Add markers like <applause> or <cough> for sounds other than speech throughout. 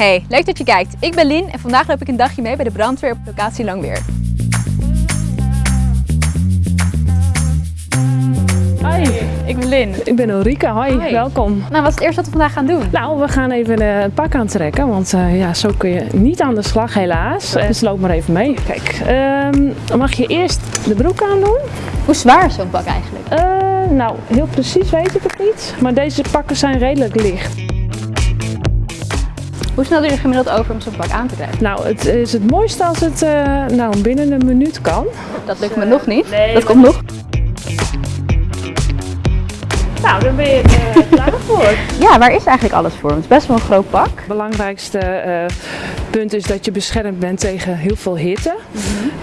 Hey, leuk dat je kijkt. Ik ben Lin en vandaag loop ik een dagje mee bij de brandweer op locatie Langweer. Hoi, Ik ben Lin. ik ben Ulrike. Hoi, Hoi. welkom. Nou, wat is het eerste wat we vandaag gaan doen? Nou, we gaan even eh, het pak aantrekken, want eh, ja, zo kun je niet aan de slag helaas. Eh, Dus loop maar even mee. Kijk, ehm, dan mag je eerst de broek aandoen. Hoe zwaar is zo'n pak eigenlijk? Eh, nou, heel precies weet ik het niet, maar deze pakken zijn redelijk licht. Hoe snel doe je er gemiddeld over om zo'n pak aan te krijgen? Nou, het is het mooiste als het eh, nou, binnen een minuut kan. Dat lukt me nog niet. nee, dat komt nog. Nou, dan ben je er eh, <laughs> klaar voor. Ja, waar is eigenlijk alles voor? Het is best wel een groot pak. Het belangrijkste eh, punt is dat je beschermd bent tegen heel veel hitte.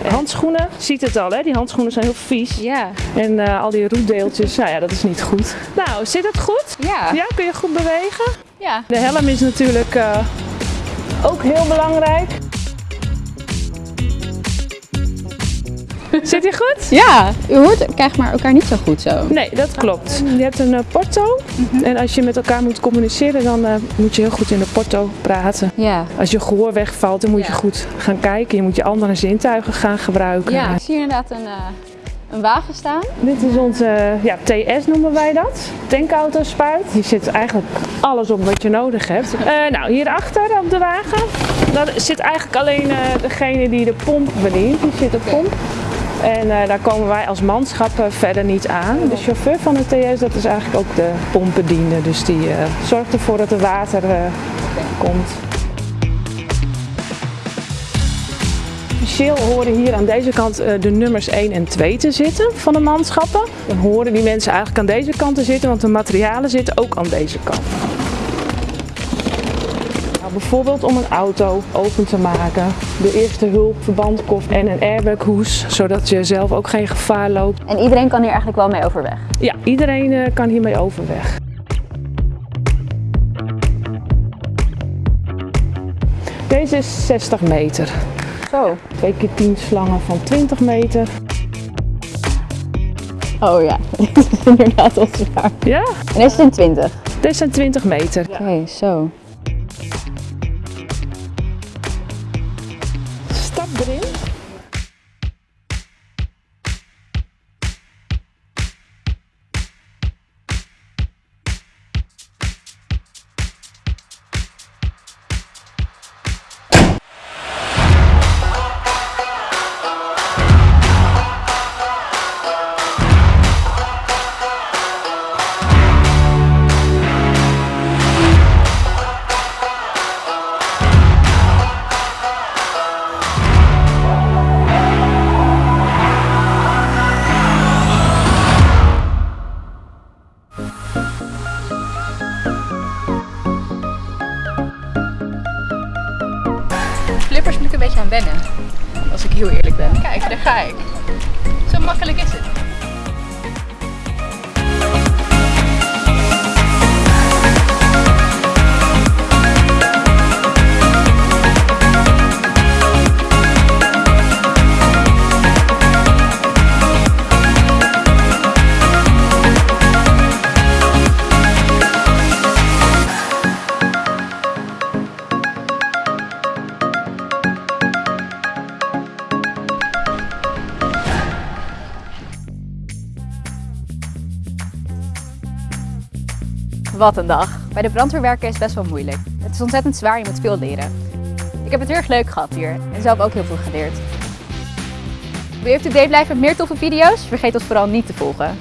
Handschoenen, ziet het al, hè? die handschoenen zijn heel vies. Ja. En eh, al die roetdeeltjes, nou ja, dat is niet goed. Nou, zit het goed? Ja. Ja, kun je goed bewegen? Ja. De helm is natuurlijk eh, ook heel belangrijk. Zit je goed? Ja. U hoort krijgt maar elkaar niet zo goed zo. Nee, dat klopt. Je hebt een eh, porto en als je met elkaar moet communiceren, dan eh, moet je heel goed in de porto praten. Ja. Als je gehoor wegvalt, dan moet je goed gaan kijken. Je moet je andere zintuigen gaan gebruiken. Ja. Ik zie inderdaad een, eh, een wagen staan. Dit is onze ja, TS noemen wij dat. Tankauto-spuit. Hier zit eigenlijk alles op wat je nodig hebt. Eh, nou, hierachter op de wagen, daar zit eigenlijk alleen eh, degene die de pomp bedient. Die zit op pomp. En eh, daar komen wij als manschap eh, verder niet aan. De chauffeur van de TS, dat is eigenlijk ook de pompbediende. Dus die zorgt ervoor dat er water komt. Officieel horen hier aan deze kant eh, de nummers 1 en 2 te zitten van de manschappen. Dan horen die mensen eigenlijk aan deze kant te zitten, want de materialen zitten ook aan deze kant. Nou, bijvoorbeeld om een auto open te maken, de eerste hulp, verbandkoffer en een airbaghoes, zodat je zelf ook geen gevaar loopt. En iedereen kan hier eigenlijk wel mee overweg. Ja, iedereen eh, kan hiermee overweg. Deze is 60 meter. Zo. 2 keer 10 slangen van 20 meter. Oh ja, dit is <laughs> inderdaad wel zwaar. Ja, En deze zijn 20. deze zijn 20 meter. Oké, zo. Beetje aan wennen. Als ik heel eerlijk ben. Kijk, daar ga ik. Zo makkelijk is het. Wat een dag. Bij de brandweer werken is best wel moeilijk. Het is ontzettend zwaar, je moet veel leren. Ik heb het heel erg leuk gehad hier en zelf ook heel veel geleerd. Wil je up-to-date blijven met meer toffe video's? Vergeet ons vooral niet te volgen.